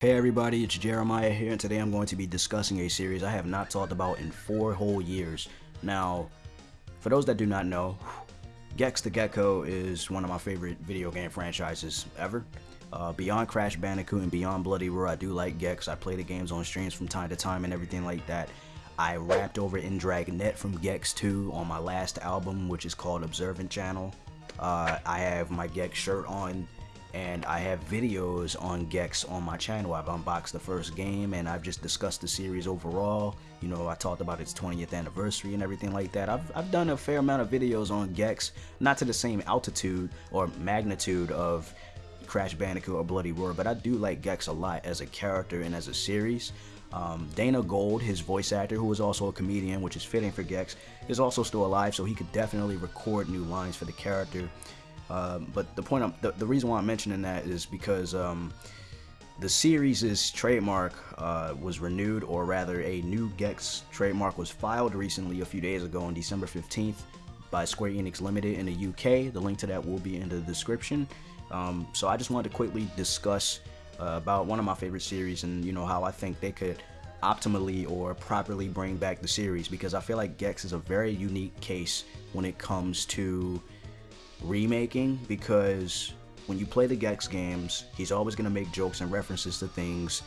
Hey everybody, it's Jeremiah here, and today I'm going to be discussing a series I have not talked about in four whole years. Now, for those that do not know, Gex the Gecko is one of my favorite video game franchises ever. Uh, beyond Crash Bandicoot and beyond Bloody Roar, I do like Gex. I play the games on streams from time to time and everything like that. I rapped over in Dragnet from Gex 2 on my last album, which is called Observant Channel. Uh, I have my Gex shirt on and I have videos on Gex on my channel. I've unboxed the first game and I've just discussed the series overall. You know, I talked about its 20th anniversary and everything like that. I've, I've done a fair amount of videos on Gex, not to the same altitude or magnitude of Crash Bandicoot or Bloody Roar, but I do like Gex a lot as a character and as a series. Um, Dana Gould, his voice actor, who is also a comedian, which is fitting for Gex, is also still alive, so he could definitely record new lines for the character. Um, but the point, I'm, the, the reason why I'm mentioning that is because um, the series' trademark uh, was renewed, or rather, a new Gex trademark was filed recently, a few days ago, on December 15th, by Square Enix Limited in the UK. The link to that will be in the description. Um, so I just wanted to quickly discuss uh, about one of my favorite series, and you know how I think they could optimally or properly bring back the series because I feel like Gex is a very unique case when it comes to remaking because when you play the Gex games, he's always going to make jokes and references to things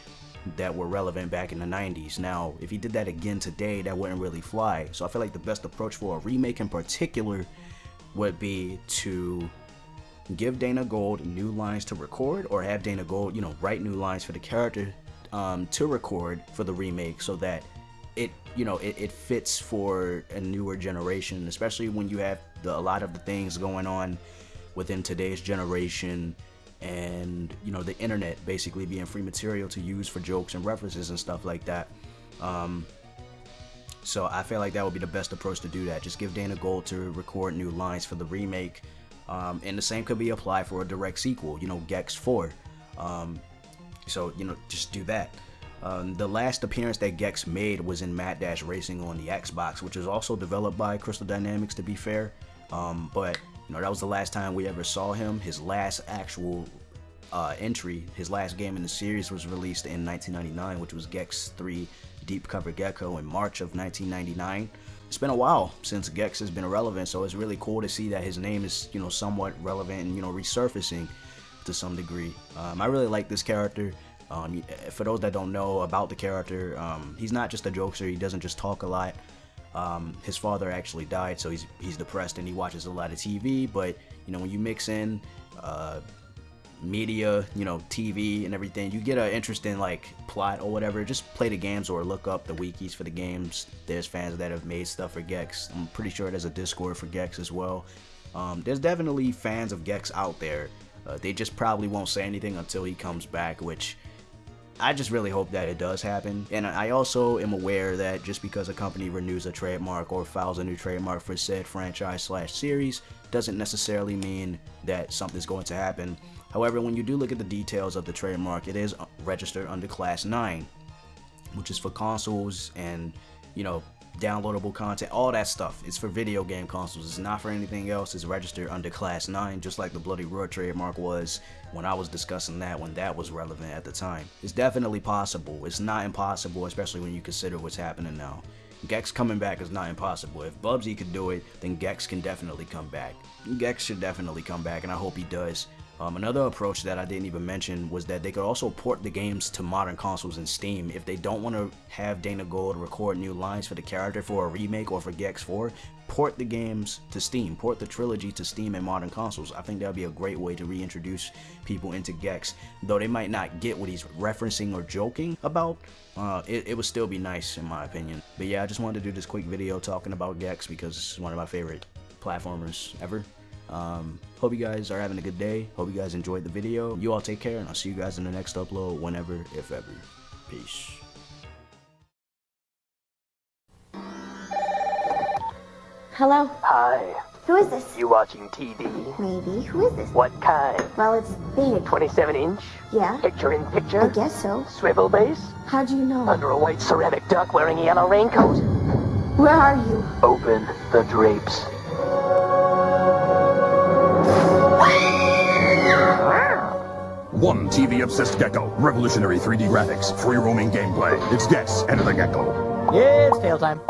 that were relevant back in the 90s. Now, if he did that again today, that wouldn't really fly. So I feel like the best approach for a remake in particular would be to give Dana Gould new lines to record or have Dana Gould, you know, write new lines for the character um, to record for the remake so that it, you know, it, it fits for a newer generation, especially when you have the, a lot of the things going on within today's generation and you know the internet basically being free material to use for jokes and references and stuff like that. Um, so I feel like that would be the best approach to do that. Just give Dana Gould to record new lines for the remake. Um, and the same could be applied for a direct sequel you know Gex 4 um, so you know just do that um, the last appearance that Gex made was in Mad Dash Racing on the Xbox, which was also developed by Crystal Dynamics to be fair. Um, but you know that was the last time we ever saw him. His last actual uh, entry, his last game in the series was released in 1999, which was Gex 3 Deep Cover Gecko in March of 1999. It's been a while since Gex has been relevant, so it's really cool to see that his name is, you know, somewhat relevant and, you know, resurfacing to some degree. Um, I really like this character. Um, for those that don't know about the character, um, he's not just a jokester, he doesn't just talk a lot. Um, his father actually died, so he's he's depressed and he watches a lot of TV. But you know, when you mix in uh, media, you know, TV and everything, you get an interesting like plot or whatever. Just play the games or look up the wikis for the games. There's fans that have made stuff for Gex. I'm pretty sure there's a Discord for Gex as well. Um, there's definitely fans of Gex out there. Uh, they just probably won't say anything until he comes back, which I just really hope that it does happen. And I also am aware that just because a company renews a trademark or files a new trademark for said franchise slash series doesn't necessarily mean that something's going to happen. However, when you do look at the details of the trademark, it is registered under Class 9, which is for consoles and, you know, downloadable content, all that stuff. It's for video game consoles. It's not for anything else. It's registered under Class 9, just like the Bloody Roar trademark was when I was discussing that, when that was relevant at the time. It's definitely possible. It's not impossible, especially when you consider what's happening now. Gex coming back is not impossible. If Bubsy could do it, then Gex can definitely come back. Gex should definitely come back, and I hope he does. Um, another approach that I didn't even mention was that they could also port the games to modern consoles and Steam. If they don't want to have Dana Gould record new lines for the character for a remake or for Gex 4, port the games to Steam. Port the trilogy to Steam and modern consoles. I think that would be a great way to reintroduce people into Gex. Though they might not get what he's referencing or joking about, uh, it, it would still be nice in my opinion. But yeah, I just wanted to do this quick video talking about Gex because it's one of my favorite platformers ever. Um, hope you guys are having a good day. Hope you guys enjoyed the video. You all take care, and I'll see you guys in the next upload whenever, if ever. Peace. Hello? Hi. Who is this? You watching TV? Maybe. Who is this? What kind? Well, it's big. 27 inch? Yeah? Picture in picture? I guess so. Swivel base? How do you know? Under a white ceramic duck wearing a yellow raincoat? Where are you? Open the drapes. One TV obsessed gecko. Revolutionary 3D graphics. Free roaming gameplay. It's Gex, Enter the Gecko. It's tail time.